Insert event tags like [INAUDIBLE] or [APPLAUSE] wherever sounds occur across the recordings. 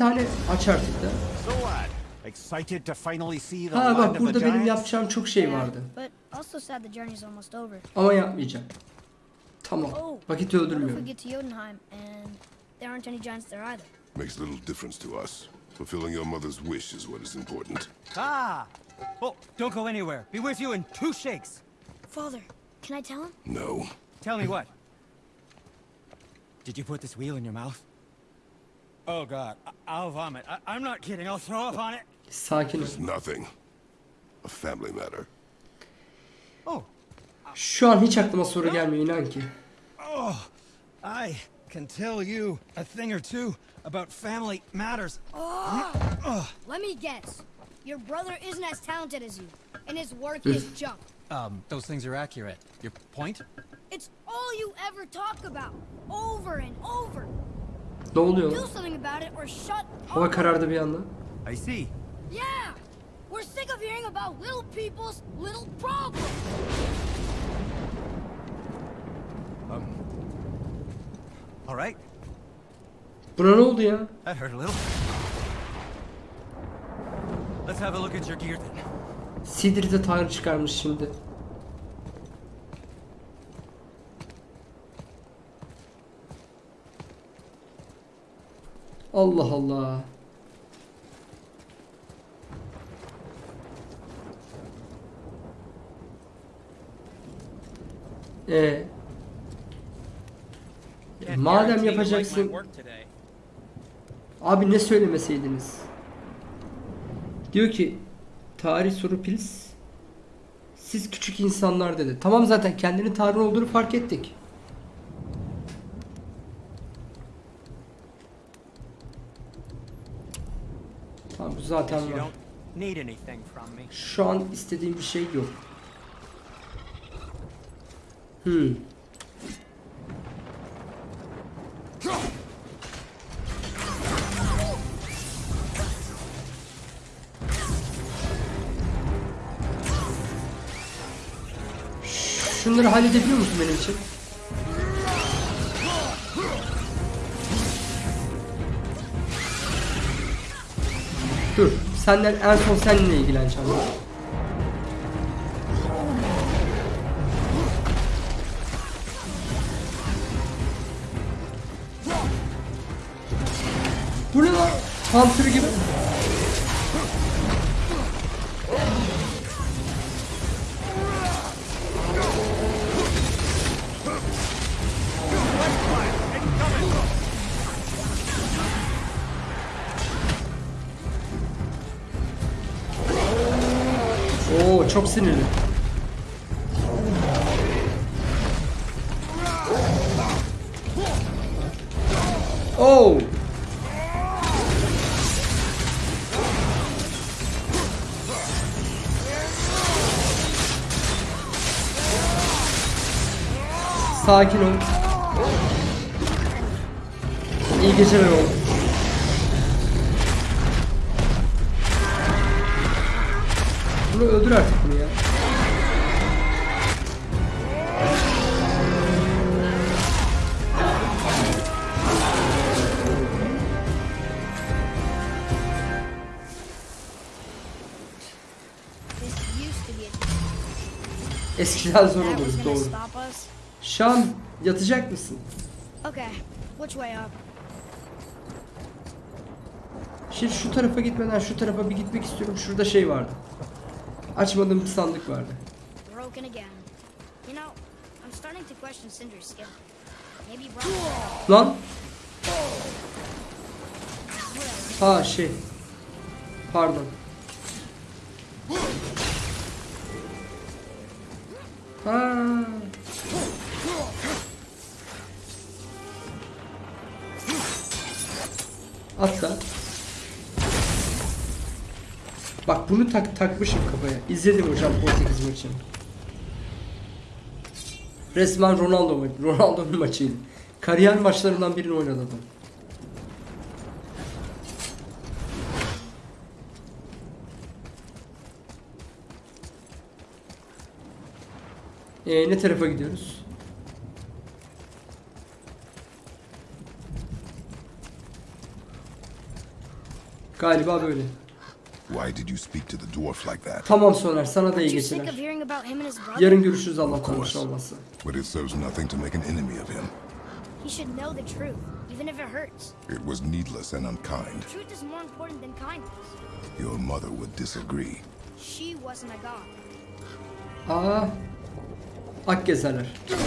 tane aç artık da. So what? Excited to finally see the Ha land bak of burada the benim giants? yapacağım çok şey Yeah, vardı. But also sad the journey's almost over. Ama yapmayacağım. Tamam. Oh, Vakit what if we öldürmüyorum. get to Jotunheim and there aren't any giants there either? Makes little difference to us. Fulfilling your mother's wish is what is important. Ah! Oh, don't go anywhere. Be with you in two shakes. Father, can I tell him? No. Tell me what? Did you put this wheel in your mouth? Oh God, I- I'll vomit. I- I'm not kidding. I'll throw up on it. Sakin ol. It's nothing. A family matter. Oh, Şu an hiç aklıma soru gelmiyor inan ki. oh, I can tell you a thing or two about family matters. Oh. Let me guess. Your brother isn't as talented as you, and his work is junk. Um, those things are accurate. Your point? It's all you ever talk about, over and over. Ne oluyor? Do something about it or shut Hava karardı bir anda. I see. Yeah! We're sick of hearing about little people's little problems. All right, Buna ne oldu ya? that hurt a little. Let's have a look at your gear then. Sidri tanrı çıkarmış şimdi. Allah Allah. Ee, madem yapacaksın, abi ne söylemeseydiniz? Diyor ki tarih soru pils siz küçük insanlar dedi. Tamam zaten kendini tanrı olduğunu fark ettik. Tamam bu zaten var. Şu an istediğim bir şey yok. Hmm. Şunları halledebiliyor musun benim için? Dur. Senden en son seninle ilgileneceğim. Bu ne lan? Hunter Sakin ol. İyi geceler oğlum. Bunu öldür artık bunu ya. Eskiden zor olurdu doğru. Şam yatacak mısın? Okay, which way up? Şimdi şu tarafa gitmeden şu tarafa bir gitmek istiyorum. Şurada şey vardı. Açmadığım bir sandık vardı. Broken again. You know, I'm starting to question Sindri's skill. Maybe. Lan. Ha şey. Pardon. Ha. Atla. Bak bunu tak takmışım kafaya. İzledim hocam Portekiz maçını. Resmen Ronaldo ma- Ronaldo'nun maçıydı. Kariyer maçlarından birini oynadı adam. Ee, ne tarafa gidiyoruz? Galiba böyle. Why did you speak to the dwarf like that? Tamam Soner sana da iyi geceler. Yarın görüşürüz Allah course. tanrısı olmazsa. But it serves nothing to make an enemy of him. He should know the truth, even if it hurts. It was needless and unkind. Truth is more important than kindness. Your mother would disagree. She wasn't a god. Aa. Akgezeler. Çok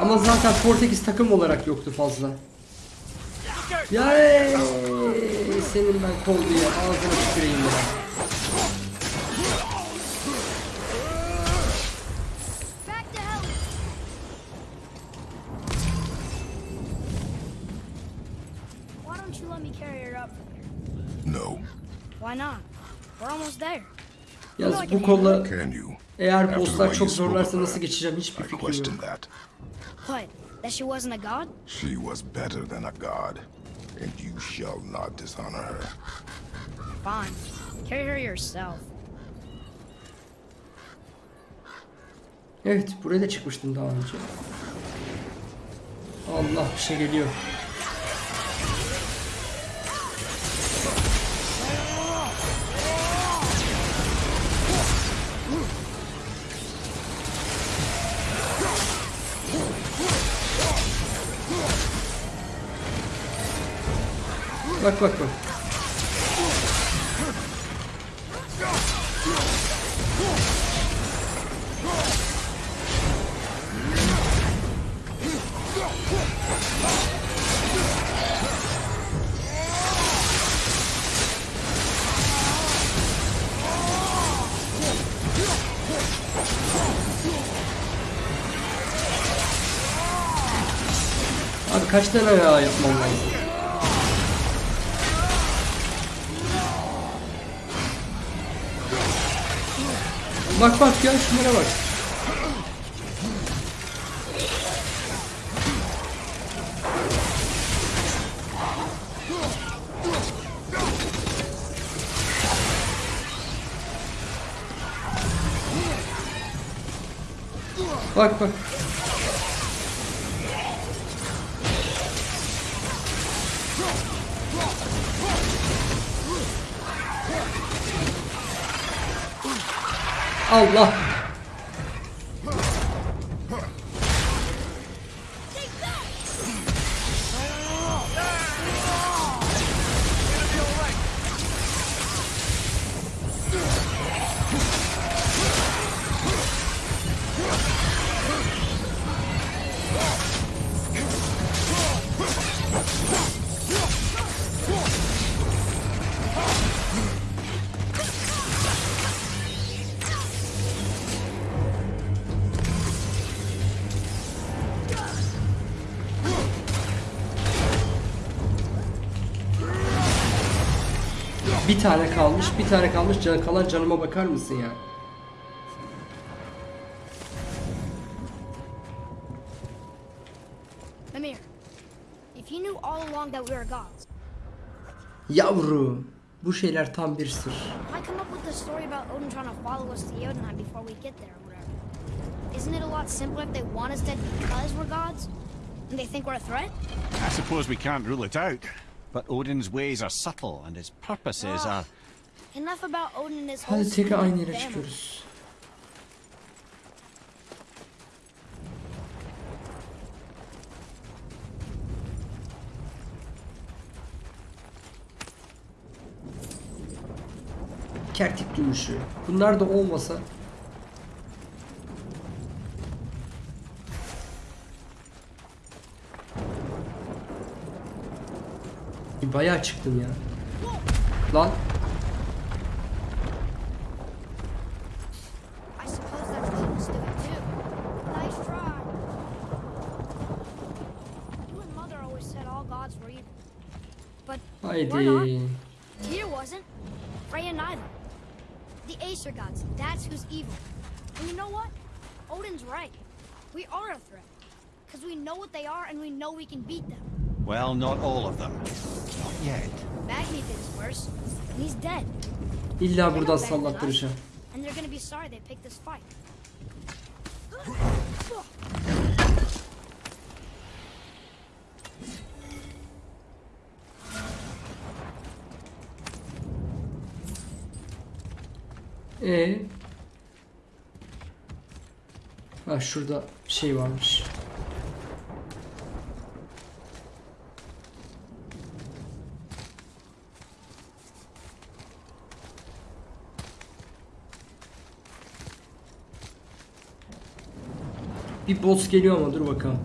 Ama zaten Portekiz takım olarak yoktu fazla. Yay! Senin ben kol diye ağzına tüküreyim ya. Back to hell! Why don't you let me carry her up from here? No. Why not? We're almost there. Yalnız bu kolla Can you? eğer After the bosslar way çok you spoke zorlarsa nasıl geçeceğim hiçbir I fikrim question yok. That. What? That she wasn't a god? She was better than a god, and you shall not dishonor her. Fine. Carry her yourself. Evet buraya da çıkmıştım daha önce. Allah bir şey geliyor. Bak bak bak. Abi kaç tane ayağı yapmam lazım? Bak bak ya şunlara bak. Bak bak. Allah. Bir tane kalmış, bir tane kalmış. Can, kalan canıma bakar mısın ya? Mimir, if you knew all along that we were gods, Yavrum, bu şeyler tam bir sır. why come up with the story about Odin trying to follow us to Jotunheim before we get there or whatever? Isn't it a lot simpler if they want us dead because we're gods? And they think we're a threat? I suppose we can't rule it out. But Odin's ways are subtle, and his purposes are. Enough about Odin and his whole Hadi tekrar aynı yere çıkıyoruz. Kertik gümüşü. Bunlar da olmasa evil. But we're not. haydi. Tyr wasn't. Freya neither. The Aesir gods, that's who's evil. And you know what? Odin's right. We are a threat. Because we know what they are and we know we can beat them. Well, not all of them. Not yet. Magni is worse. And he's dead. İlla buradan sallattıracağım. And they're gonna be sorry they picked this fight. Ee. Ha şurada şey varmış. Bir boss geliyor ama dur bakalım.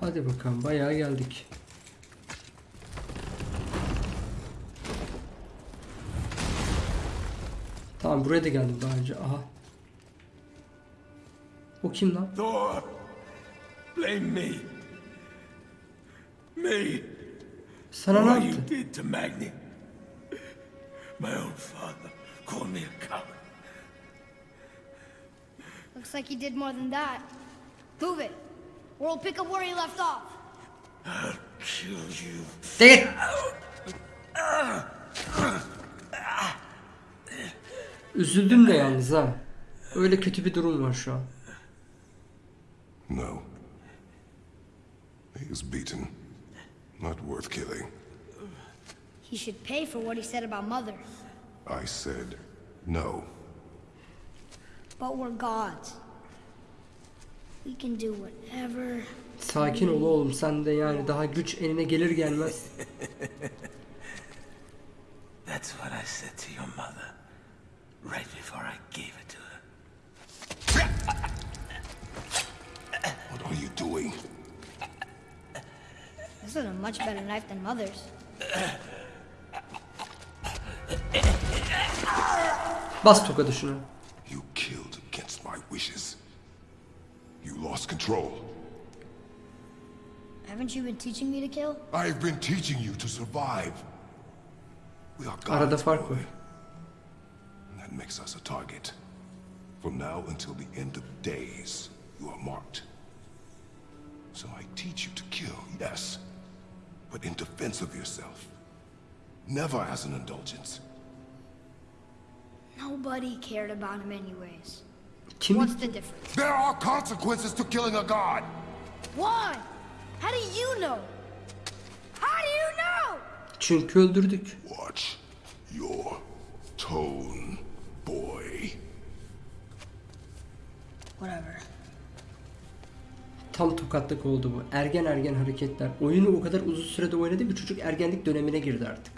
Hadi bakalım bayağı geldik. Tamam buraya da geldim daha önce. Aha. O kim lan? Thor, blame me. Me. Sana ne what you yaptı? did to Magni. My own father called me a coward. Looks like he did more than that. Move it. Or we'll pick up where he left off. I'll kill you. De git. Üzüldüm de yalnız ha. Öyle kötü bir durum var şu an. No. He is beaten. Not worth killing. He should pay for what he said about Mother. I said no. But we're gods. We can do whatever. Sakin ol oğlum sen de yani daha güç eline gelir gelmez. [LAUGHS] That's what I said to your mother. Right before I gave it to her. What are you doing? This is a much better knife than Mother's. Bas tokadı şunu. You killed against my wishes. You lost control. Haven't you been teaching me to kill? I've been teaching you to survive. We are Arada gods, fark boy. var. And that makes us a target. From now until the end of days, you are marked. So I teach you to kill, yes, but in defense of yourself. Never as an indulgence. Nobody cared about him anyways. Kim? What's the difference? There are consequences to killing a god! Why? How do you know? How do you know? Çünkü öldürdük. Watch your tone, boy. Whatever. Tam tokatlık oldu bu. Ergen ergen hareketler. Oyunu o kadar uzun sürede oynadı bir çocuk ergenlik dönemine girdi artık.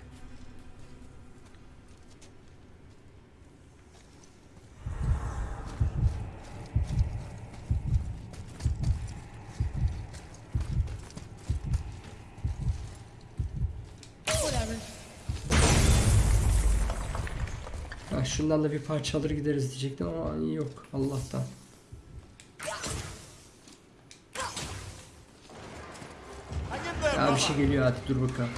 Şundan da bir parça alır gideriz diyecektim ama yok Allah'tan. Bir şey geliyor hadi dur bakalım.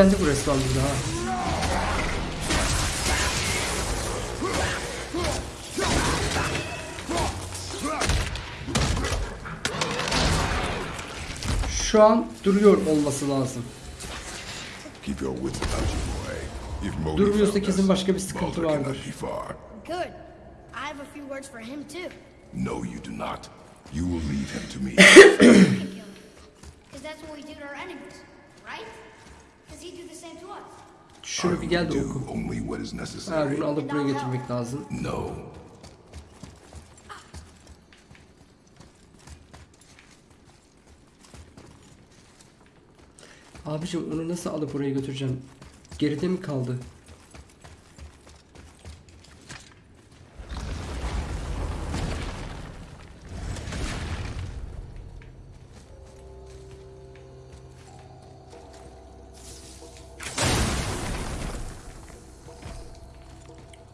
Kilitlendi bu resmen burada ha. Şu an duruyor olması lazım. Keep your wits about you, boy. If Modi Durmuyorsa kesin us, başka bir sıkıntı vardır. could. I have a few words for him too. No, you do not. You will leave him to me. [COUGHS] Because that's what we do to our enemies, right? Şunu bir I gel will de oku. do only what is Ha, necessary. bunu alıp buraya getirmek lazım. No. Abicim onu nasıl alıp oraya götüreceğim? Geride mi kaldı?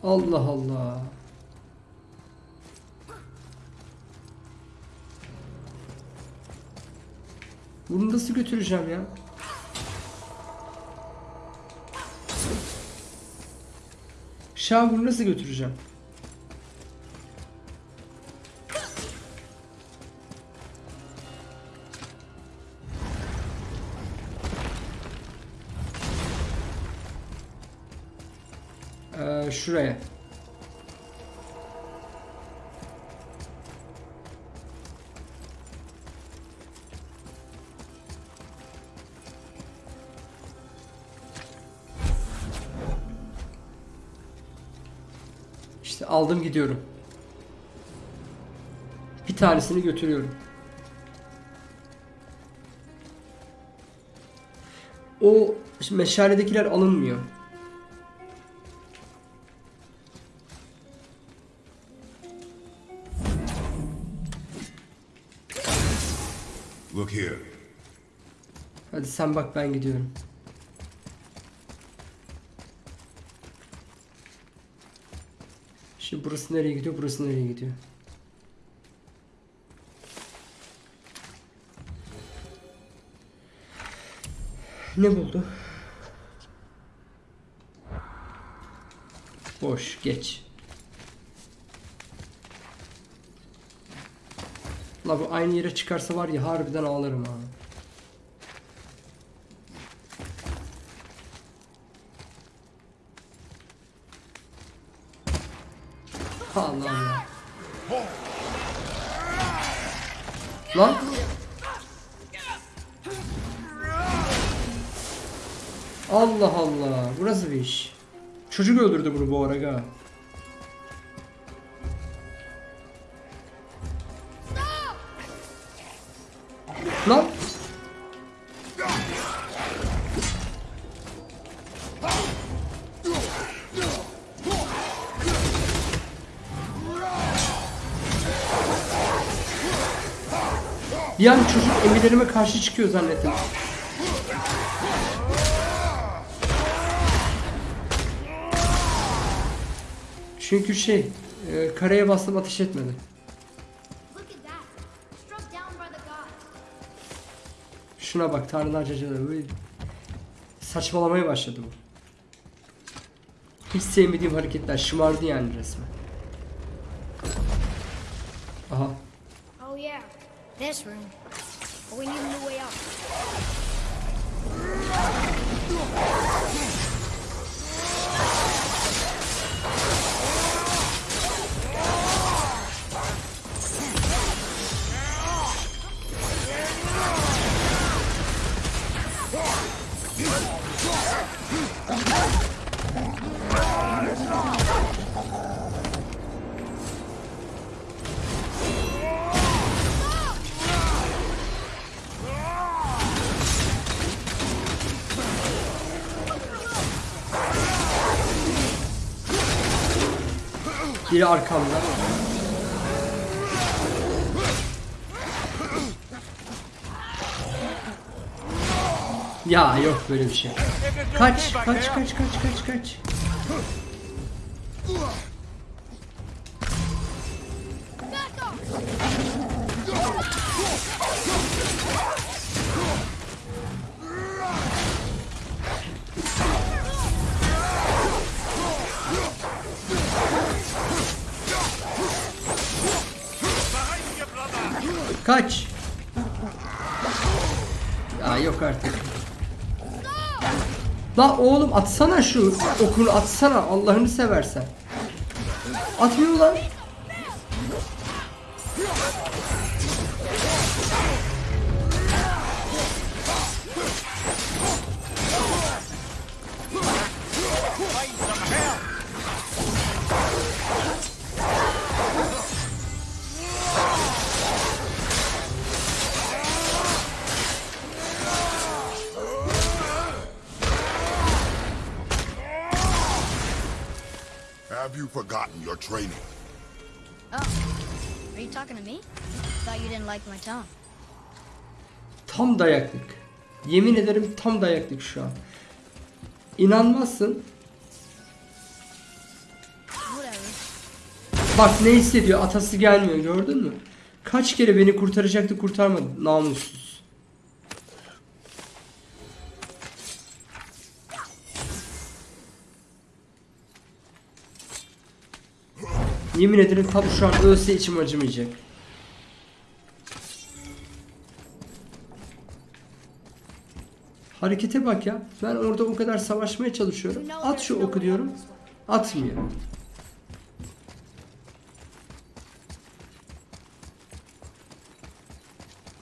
Allah Allah. Bunu nasıl götüreceğim ya? Şah bunu nasıl götüreceğim? Şuraya. İşte aldım gidiyorum. Bir tanesini götürüyorum. O meşaledekiler alınmıyor. Sen bak ben gidiyorum. Şimdi burası nereye gidiyor? Burası nereye gidiyor? Ne buldu? Boş geç. La bu aynı yere çıkarsa var ya harbiden ağlarım ha. Allah Allah. Lan. Allah Allah. Bu nasıl bir iş? Çocuk öldürdü bunu bu ara emirlerime karşı çıkıyor zannettim. Çünkü şey, e, kareye bastım ateş etmedi. Şuna bak tanrılar cacaları böyle saçmalamaya başladı bu. Hiç sevmediğim hareketler şımardı yani resmen. Aha. Oh yeah, this room. Biri arkamda. Ya yok böyle bir şey. Kaç, kaç, kaç, kaç, kaç, kaç. Oğlum atsana şu okunu atsana Allah'ını seversen. Atmıyor Tam dayaklık. Yemin ederim tam dayaklık şu an. İnanmazsın. Bak ne hissediyor atası gelmiyor gördün mü? Kaç kere beni kurtaracaktı kurtarmadı namussuz. Yemin ederim tam şu an ölse içim acımayacak. Harekete bak ya. Ben orada o kadar savaşmaya çalışıyorum. At şu oku diyorum. Atmıyor.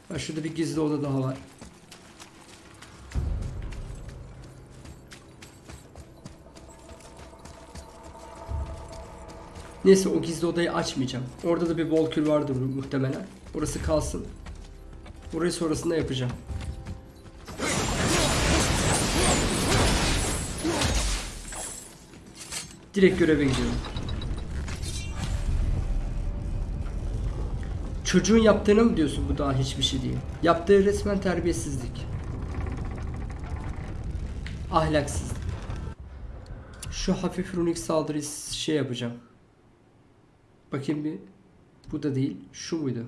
Ha şurada bir gizli oda daha var. Neyse o gizli odayı açmayacağım. Orada da bir Volkür vardır mu- muhtemelen. Orası kalsın. Orayı sonrasında yapacağım. Direkt göreve gidiyorum. Çocuğun yaptığına mı diyorsun bu daha hiçbir şey değil. Yaptığı resmen terbiyesizlik. Ahlaksızlık. Şu hafif runik saldırıyı şey yapacağım. Bakayım bir. Bu da değil. Şu muydu?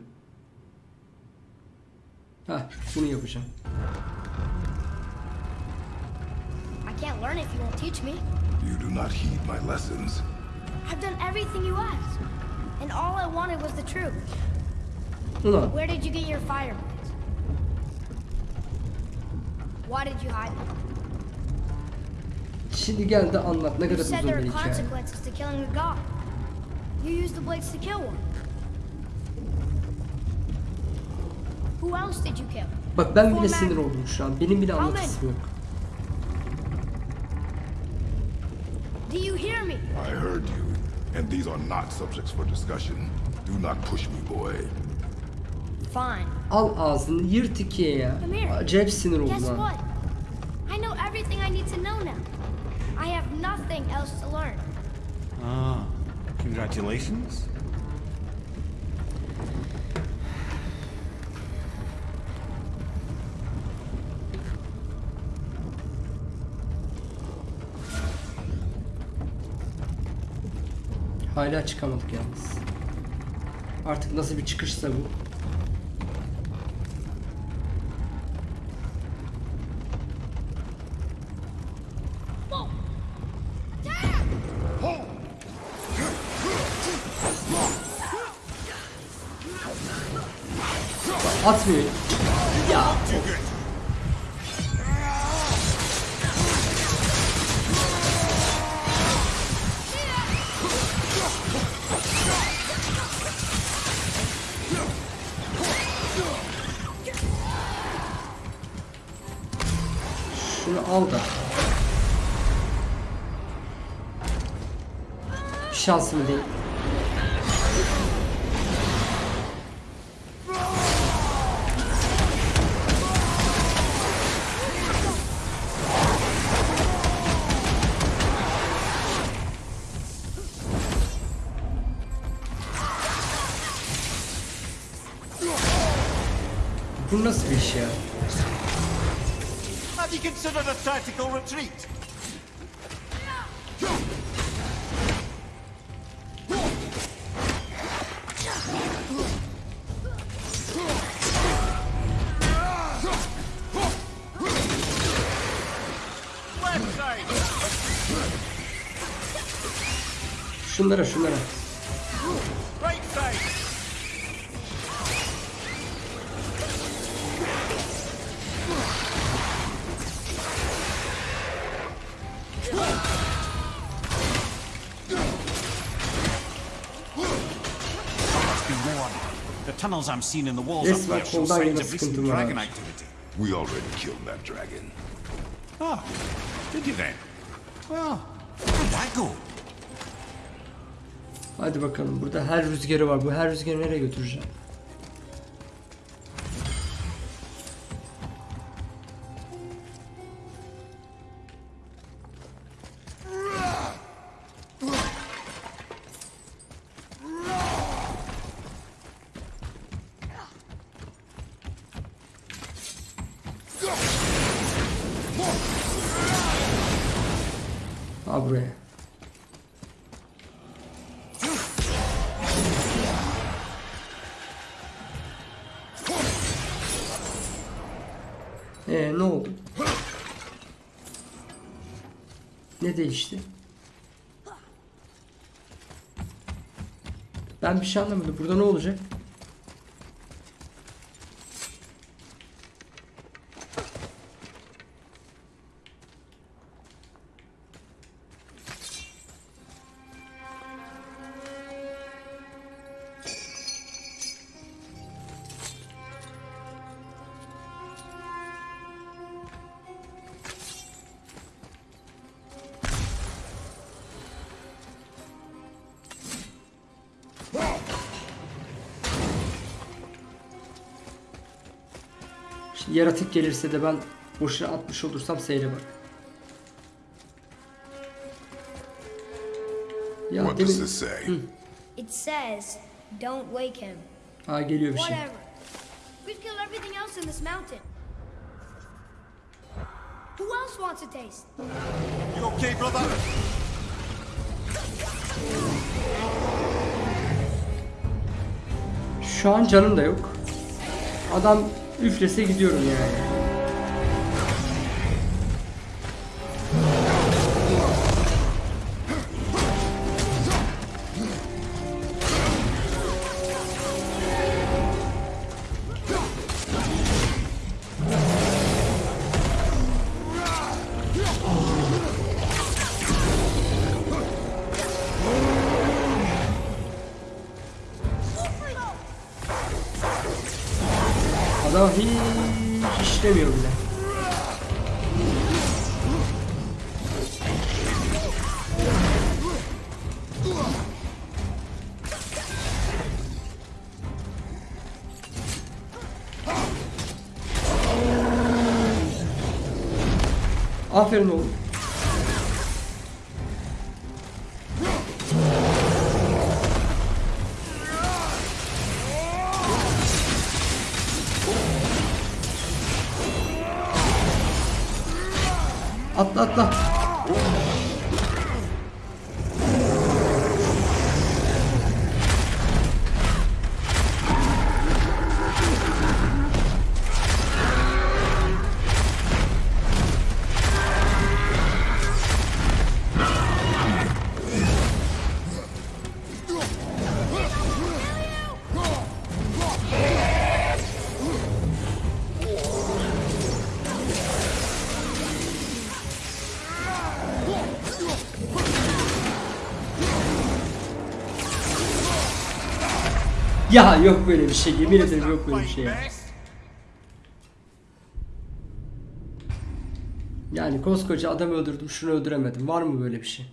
Ha, bunu yapacağım. I can't learn if you won't teach me. You do not heed my lessons. I've done everything you asked. And all I wanted was the truth. Ulan Where did you get your fireblades? Why did you hide them? şimdi gel de anlat ne You kadar said uzun there bir are hikaye. consequences to killing a god. You used the blades to kill one. Who else did you kill? Bak ben bile sinir oldum şu an. Benim bile anlatısım yok. I heard you, and these are not subjects for discussion. Do not push me, boy. Fine. Al ağzını yırt ikiye ya. Come here. Acayip sinir oldum Guess what? I know everything I need to know now. I have nothing else to learn. Ah, congratulations. Hala çıkamadık yalnız. Artık nasıl bir çıkışsa bu. Atmıyor. Şansımı değil. Bu nasıl bir iş ya? Have you considered a tactical retreat? Şunlara şunlara. Right side! one. The tunnels I'm seeing in the walls Yes, up there bak, show signs of recent dragon activity. We already killed that dragon. Ah, did you then? Well, how'd that go? Hadi bakalım. Burada her rüzgarı var. Bu her rüzgarı nereye götüreceğim? Değişti? Ben bir şey anlamadım. Burada ne olacak? Yaratık gelirse de ben boşuna atmış olursam seyre bak. Ya What does this say? It says, don't wake him. Ha geliyor bir şey. Whatever. We've killed everything else in this mountain. Who else wants a taste? You okay, brother? Şu an canım da yok. Adam üflese gidiyorum yani. Ya yok böyle bir şey. Yemin ederim yok böyle bir şey. ya. Yani koskoca adam öldürdüm şunu öldüremedim. Var mı böyle bir şey?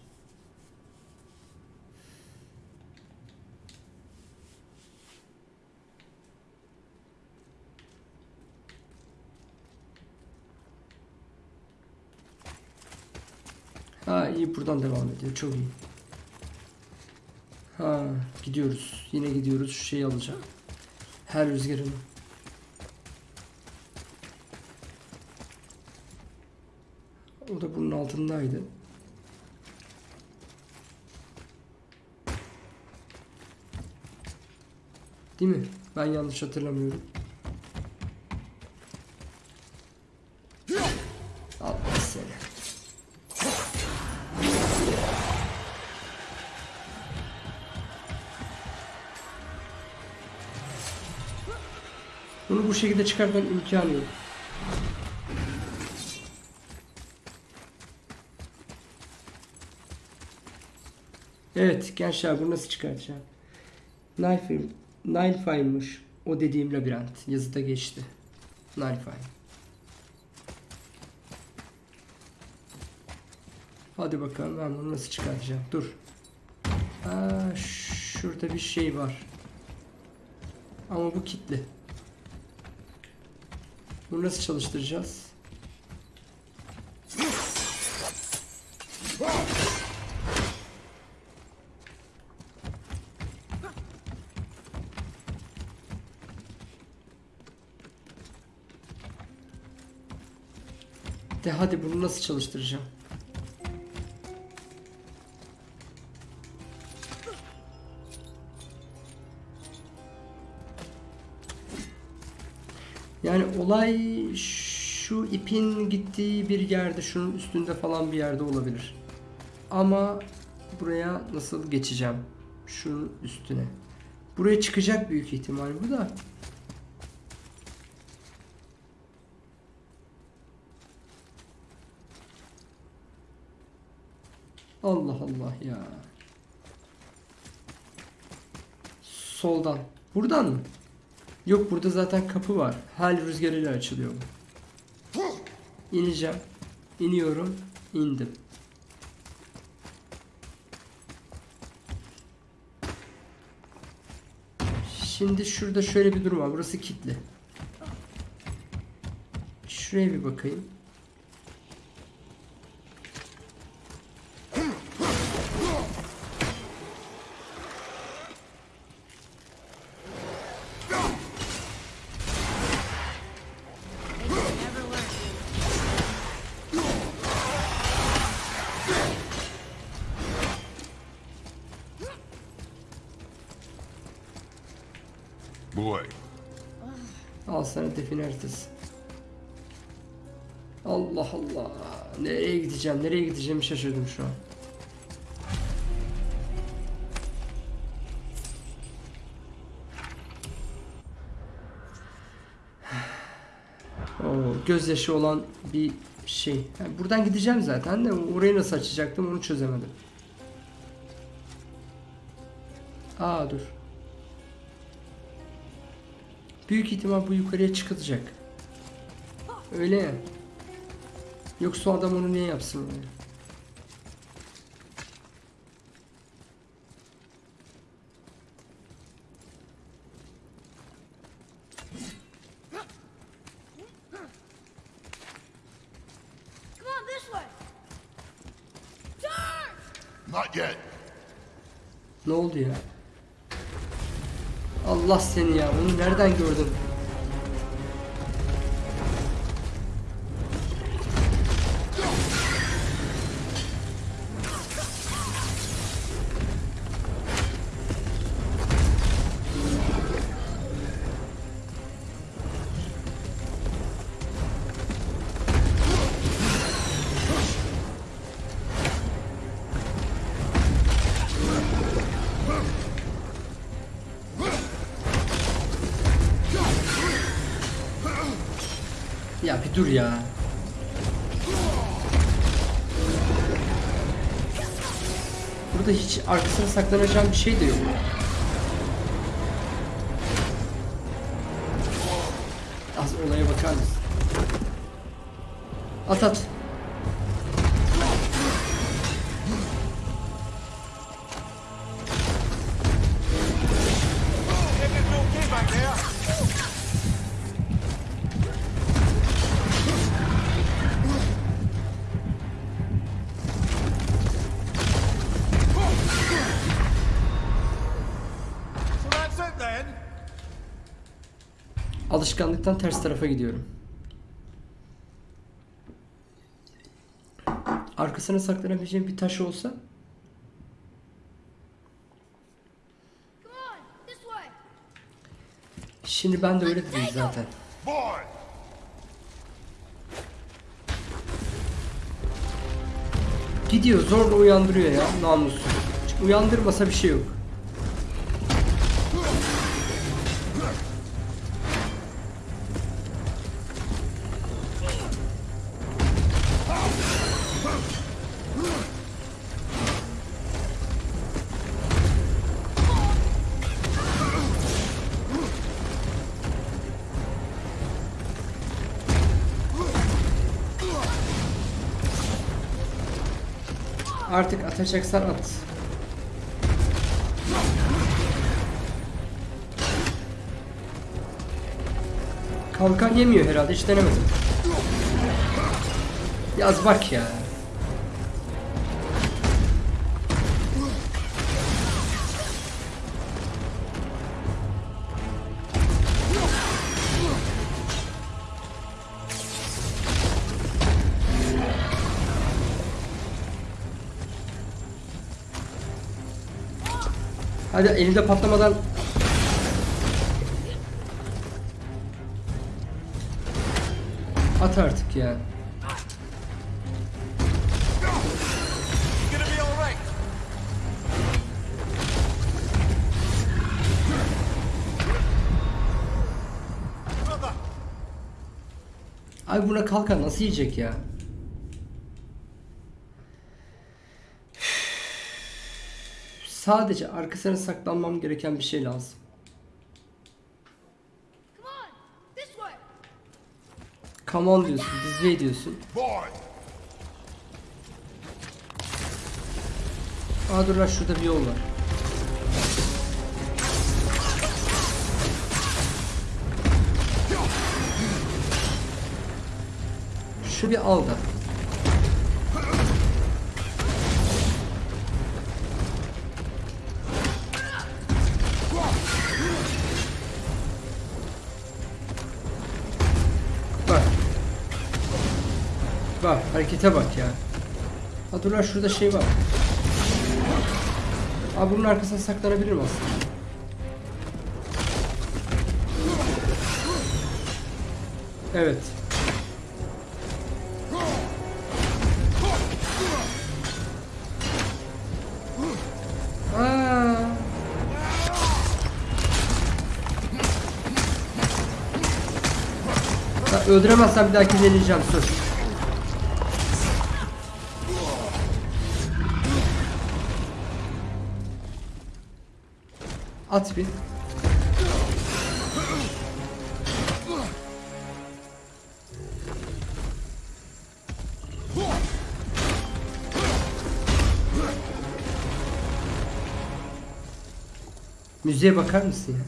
Ha iyi buradan devam ediyor. Çok iyi. Ha gidiyoruz. Yine gidiyoruz. Şu şeyi alacağım. Her rüzgarını. O da bunun altındaydı. Değil mi? Ben yanlış hatırlamıyorum. Şekilde çıkartmanın imkanı yok. Evet gençler bunu nasıl çıkartacağım? Knife Nilefy'mış. O dediğim labirent. Yazıda geçti. Nilefy. Hadi bakalım ben bunu nasıl çıkartacağım. Dur. Aa, şurada bir şey var. Ama bu kilitli. Bunu nasıl çalıştıracağız? De hadi bunu nasıl çalıştıracağım? Yani olay şu ipin gittiği bir yerde, şunun üstünde falan bir yerde olabilir. Ama buraya nasıl geçeceğim? Şunun üstüne. Buraya çıkacak büyük ihtimal bu da. Allah Allah ya. Soldan. Buradan mı? Yok burada zaten kapı var. Hal rüzgarıyla açılıyor bu. İneceğim. İniyorum. İndim. Şimdi şurada şöyle bir durum var. Burası kilitli. Şuraya bir bakayım. Gideceğim? Nereye gideceğimi şaşırdım şu an. Oo, gözyaşı olan bir şey. Yani buradan gideceğim zaten de orayı nasıl açacaktım onu çözemedim. Aa dur. Büyük ihtimal bu yukarıya çıkılacak. Öyle ya. Yoksa o adam onu niye yapsın öyle? Come on, this way. Turn! not yet. Ne oldu ya? Allah seni ya. Onu nereden gördün? Dur ya. Burada hiç arkasına saklanacağım bir şey de yok. Az olaya bakar mısın? At at. Alışkanlıktan ters tarafa gidiyorum. Arkasına saklanabileceğim bir taş olsa. Şimdi ben de öyle dedim zaten. Gidiyor zorla uyandırıyor ya namussuz. Uyandırmasa bir şey yok. Artık atacaksan at. Kalkan yemiyor herhalde hiç denemedim. Yaz bak ya. Hadi elinde patlamadan At artık ya. Abi buna kalkan nasıl yiyecek ya? Sadece arkasına saklanmam gereken bir şey lazım. Come on, this way. Come on diyorsun, this way diyorsun. Aa dur lan şurada bir yol var. Şu bir al da. Bak harekete bak ya. Ha dur lan şurada şey var. Abi bunun arkasına saklanabilirim aslında. Evet. Aa. Öldüremezsem bir dahaki deneyeceğim söz. At bir. Müziğe bakar mısın ya?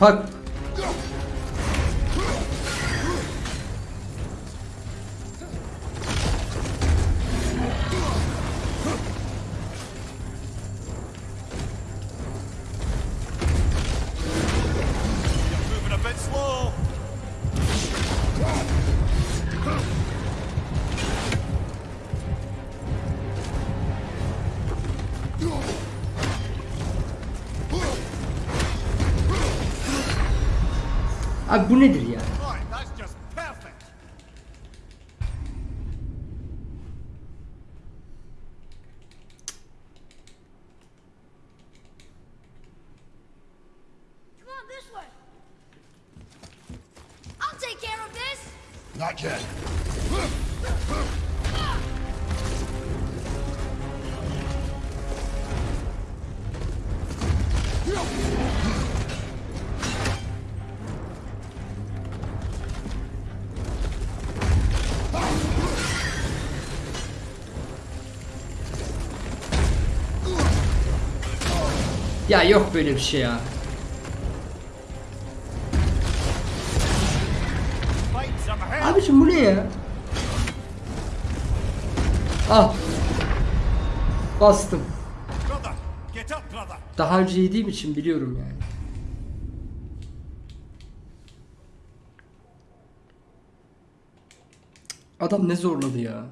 Bak abi bu nedir ya? Not that's Ya yok böyle bir şey ya. Abicim bu ne ya? Al. Bastım. Daha önce yediğim için biliyorum yani. Adam ne zorladı ya?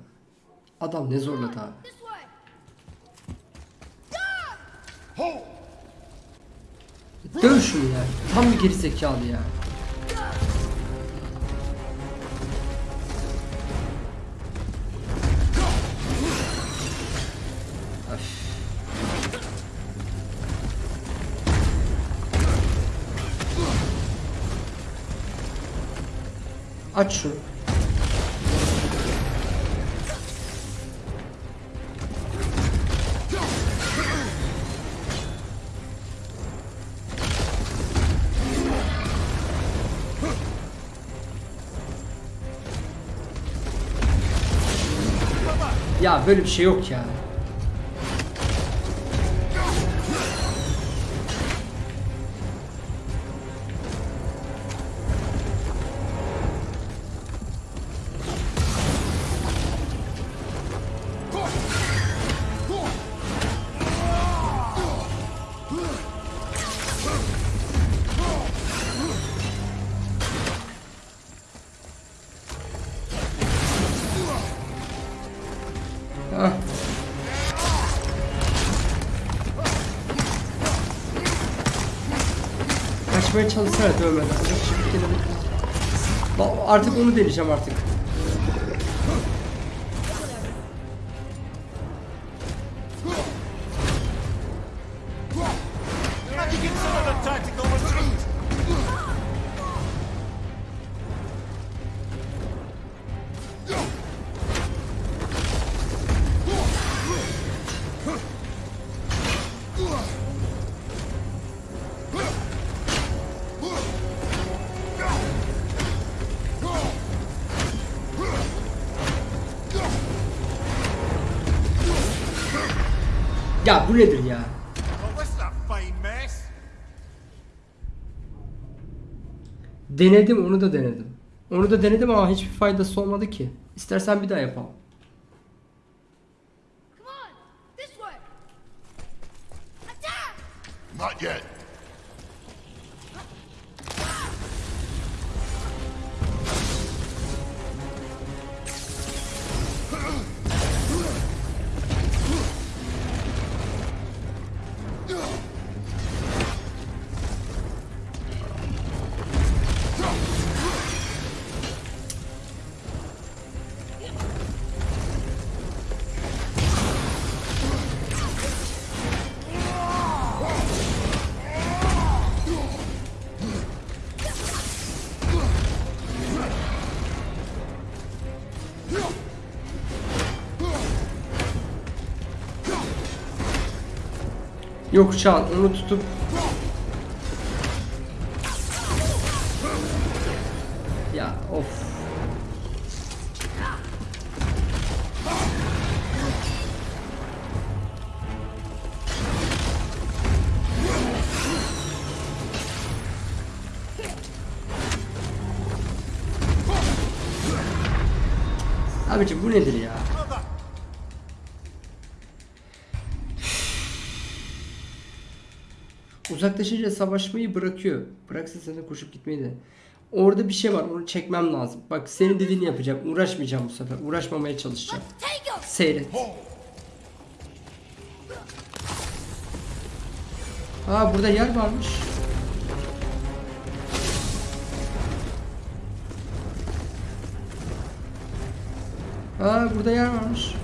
Adam ne zorladı abi? This way. Döv şunu ya. Tam bir geri zekalı ya. Aç şunu. Böyle bir şey yok ya. Kaçmaya çalışsana dövmeden. Artık onu deneyeceğim artık. Denedim onu da denedim. Onu da denedim ama hiçbir faydası olmadı ki. İstersen bir daha yapalım. Come on, this way. Attack! Not yet. Yok Çağan onu tutup Uzaklaşınca savaşmayı bırakıyor. Bıraksa sen koşup gitmeyi de. Orada bir şey var onu çekmem lazım. Bak senin dediğini yapacağım. Uğraşmayacağım bu sefer. Uğraşmamaya çalışacağım. Seyret. Aa burada yer varmış. Aa burada yer varmış.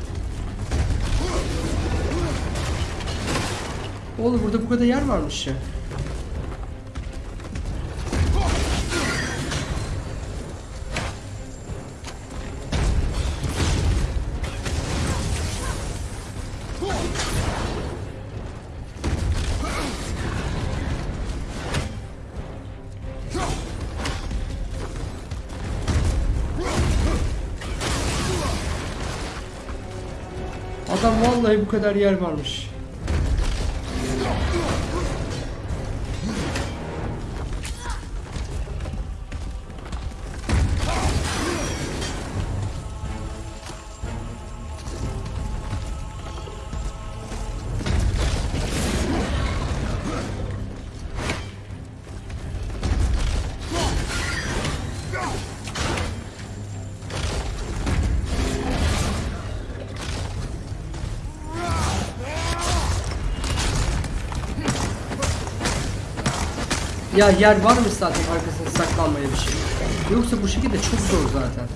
Oğlum burada bu kadar yer varmış ya. Vallahi bu kadar yer varmış. Ya yer varmış zaten arkasına saklanmaya bir şey. Yoksa bu şekilde çok zor zaten.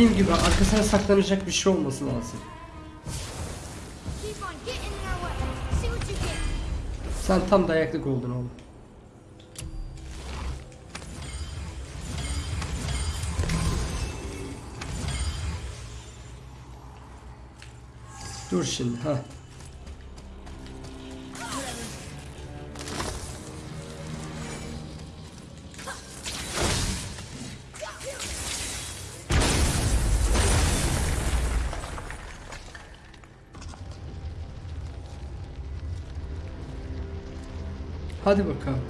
Dediğim gibi arkasına saklanacak bir şey olması lazım. Sen tam dayaklık oldun oğlum. Dur şimdi ha. Hadi bakalım.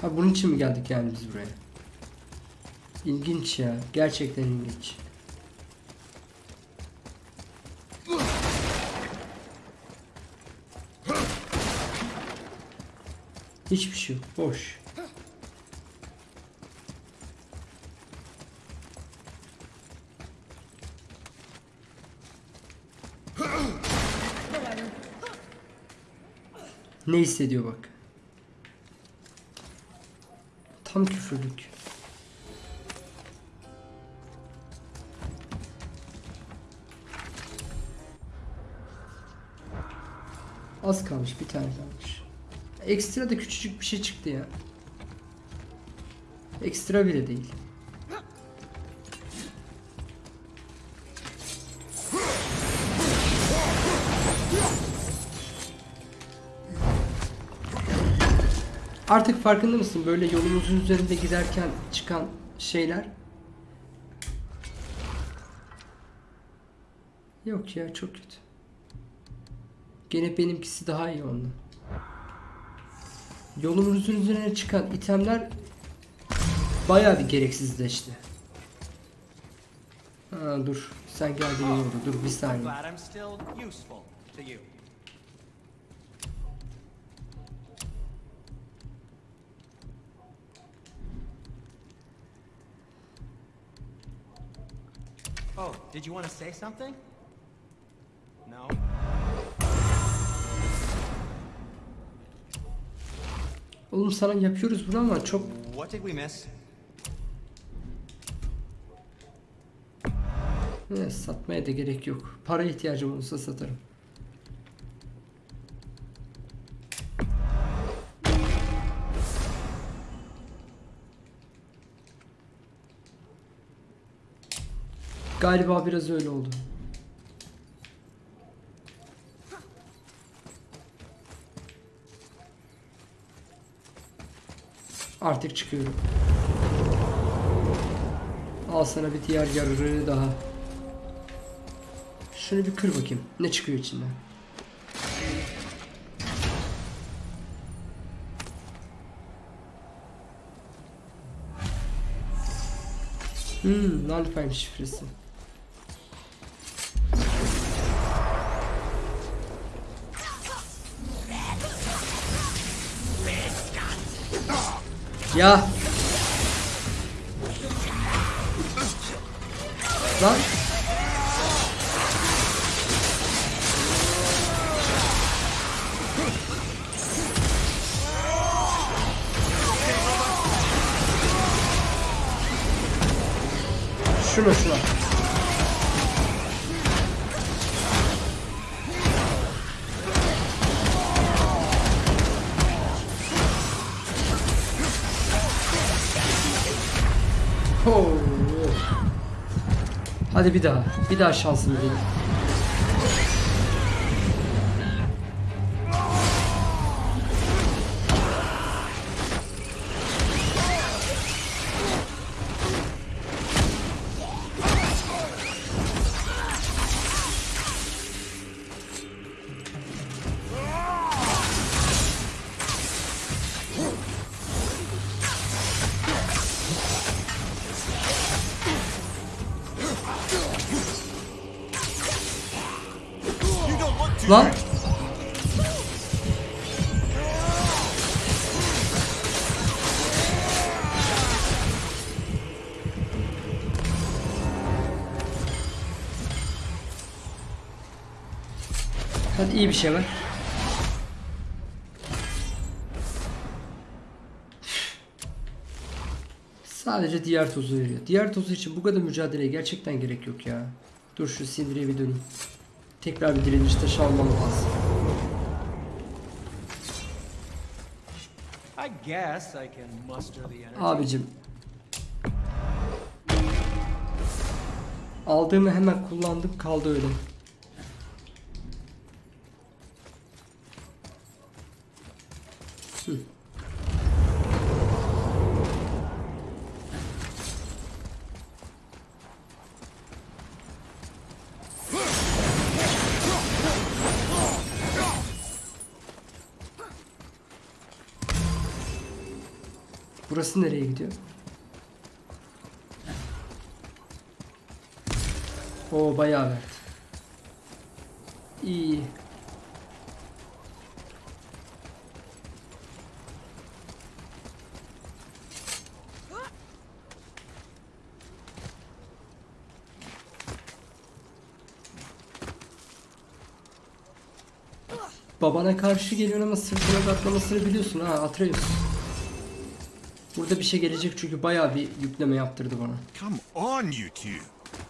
Ha bunun için mi geldik yani biz buraya? İlginç ya. Gerçekten ilginç. Hiçbir şey yok. Boş. Ne hissediyor bak. Tam küfürlük. Az kalmış bir tane kalmış. Ekstra da küçücük bir şey çıktı ya. Ekstra bile değil. Artık farkında mısın böyle yolumuzun üzerinde giderken çıkan şeyler? Yok ya çok kötü. Gene benimkisi daha iyi ondan. Yolumuzun üzerine çıkan itemler bayağı bir gereksizleşti. Ha, dur sen geldin iyi oldu dur bir saniye. Did you want to say something? No? Oğlum sana yapıyoruz bunu ama çok What did we miss? Ne, satmaya da gerek yok. Para ihtiyacım olursa satarım. Galiba biraz öyle oldu. Artık çıkıyorum. Al sana bir diğer yararı daha. Şunu bir kır bakayım. Ne çıkıyor içinden? Hmm, Nalifheim şifresi. Ya. Lan. Şuna şuna. Ho. Hadi bir daha. Bir daha şansımı deneyim. Lan. Hadi iyi bir şey var. Sadece diğer tozu veriyor. Diğer tozu için bu kadar mücadeleye gerçekten gerek yok ya. Dur şu sindiriye bir döneyim. Tekrar bir direniş taşı almam lazım. Abicim. Aldığımı hemen kullandım kaldı öyle. Hı. Burası nereye gidiyor? O bayağı verdi. İyi. Babana karşı geliyor ama sırtına katlamasını biliyorsun ha Atreus. Burada bir şey gelecek çünkü bayağı bir yükleme yaptırdı bana. Come on, you two.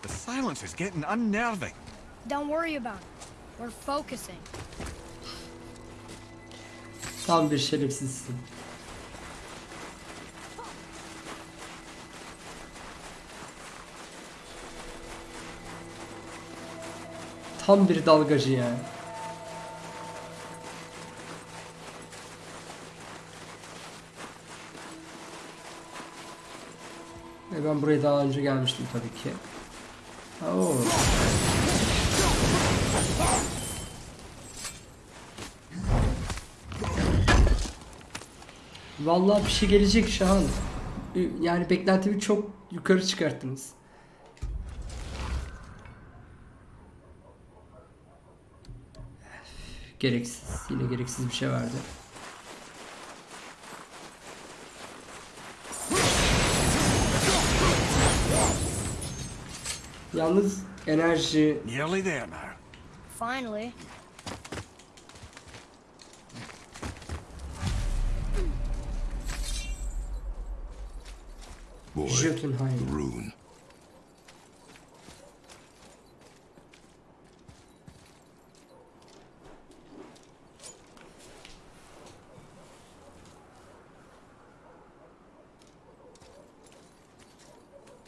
The silence is getting unnerving. Don't worry about it. We're focusing. Tam bir şerefsizsin. Tam bir dalgacı yani. Buraya daha önce gelmiştim tabii ki. Oo. Vallahi bir şey gelecek Şahan. Yani beklentimi çok yukarı çıkarttınız. Gereksiz. Yine gereksiz bir şey verdi. Yalnız enerji Nearly there now. Finally. Boy, Jotunheim. rune.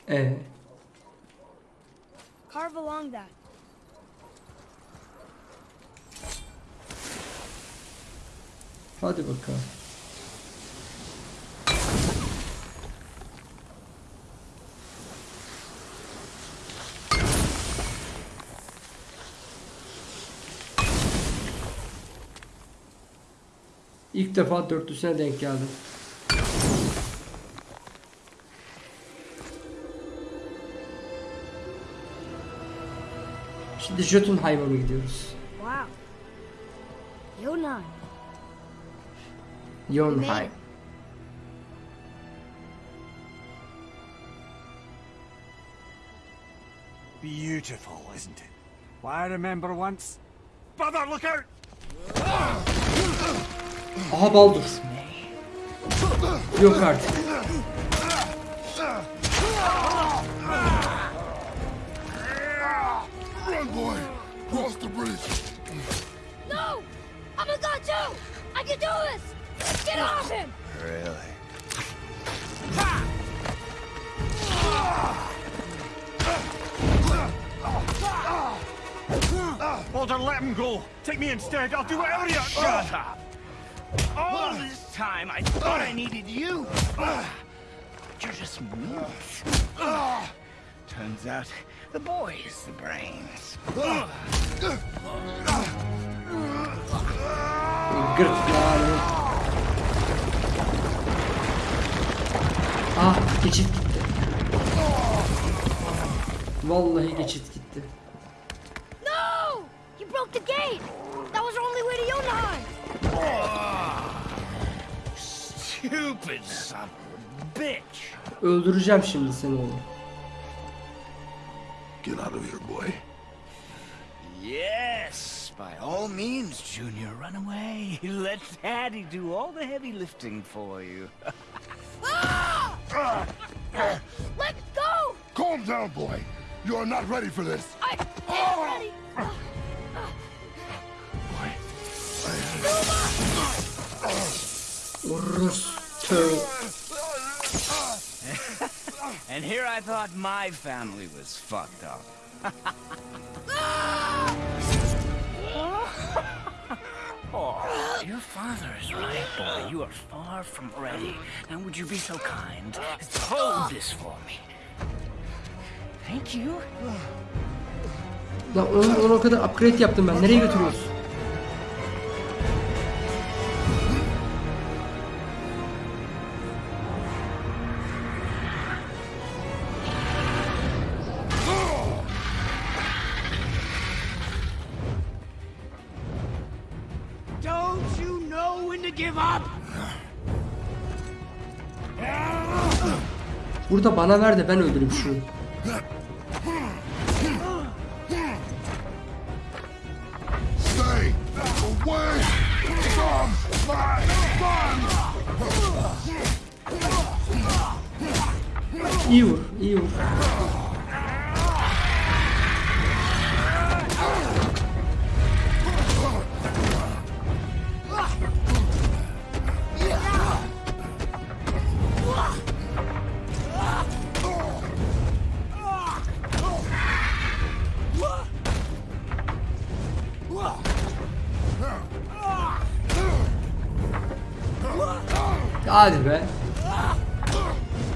Ee, Carve along that. Bakalım. İlk defa dörtlüsüne denk geldim. Şimdi Jotunheim'a mı gidiyoruz? Wow. Yonai. Jotunheim. Beautiful, isn't it? Why, I remember once. Brother, look out! Aha Baldur. Yok artık. Run, boy! Cross the bridge! No! I'm a god too! I can do this! Get off him! Really? Baldur, let him go. Take me instead. I'll do whatever you. Shut up. All this time I thought I needed you. But you're just meat. Turns out the boy is the brains. Gırtlağını. Ah geçit gitti. Vallahi geçit gitti. No! You broke the gate! That was our only way to Jotunheim! Stupid son of a bitch. Öldüreceğim şimdi seni oğlum. Get out of here, boy. Yes, By all means, Junior, run away. [LAUGHS] Let Daddy do all the heavy lifting for you. [LAUGHS] Ah! Let go! Calm down, boy. You are not ready for this. I am ah! ready! Orospu. [LAUGHS] And here I thought my family was fucked up. [LAUGHS] your father is right, boy. You are far from ready. Now, would you be so kind as to hold this for me? Thank you. Lan onu, onu o kadar upgrade yaptım ben. Nereye götürüyorsun? Burada bana ver de ben öldüreyim şunu. İyi vur, iyi vur.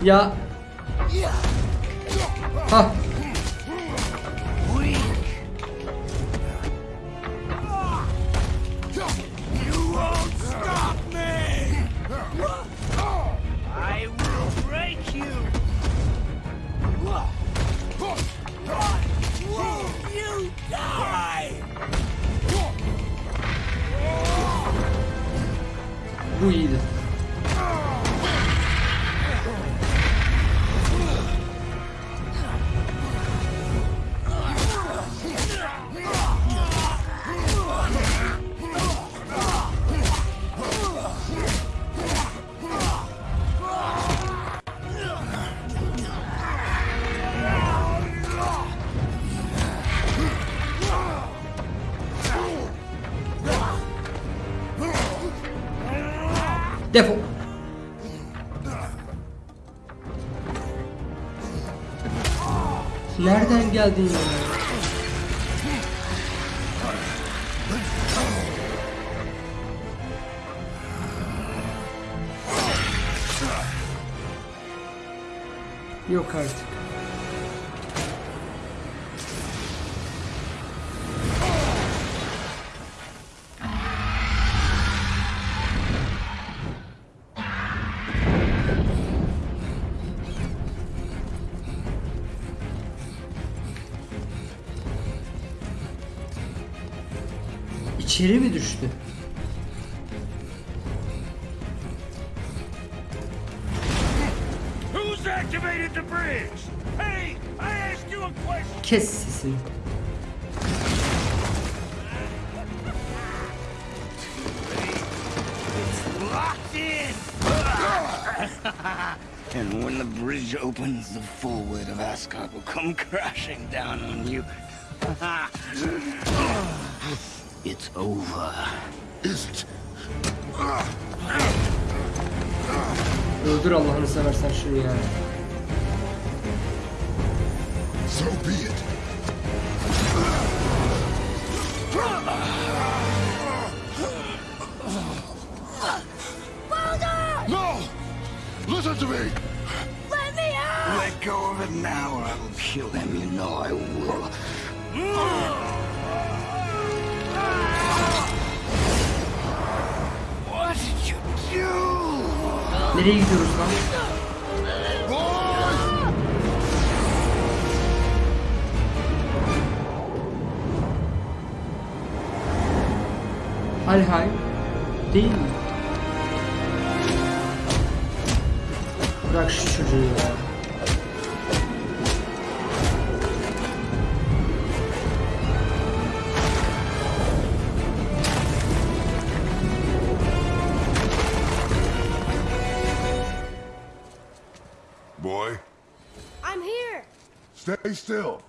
Ya. Geldin ya? A question. Kes sesini. Locked in. [LAUGHS] and when the bridge opens, the full weight of Ascot will come crashing down on you. [LAUGHS] it's over. Is it? Öldür Allah'ını seversen şunu ya. So be it. No! Listen to me! Let me out! Let go of it now, or I will kill him. You know I will. Mm. Nereye gidiyoruz lan? Alhay değil mi? Bırak şu çocuğu ya. Stay still.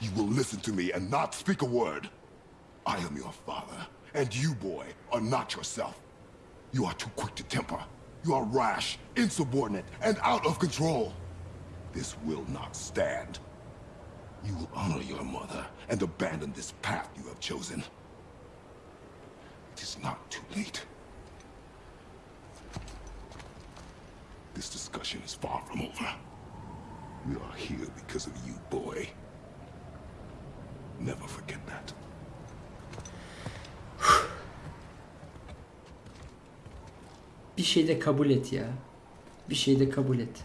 You will listen to me and not speak a word. I am your father, and you, boy, are not yourself. You are too quick to temper. You are rash, insubordinate, and out of control. This will not stand. You will honor your mother and abandon this path you have chosen. It is not too late. This discussion is far from over. We are here because of you, boy. Never forget that. Bir şey de kabul et ya. Bir şey de kabul et.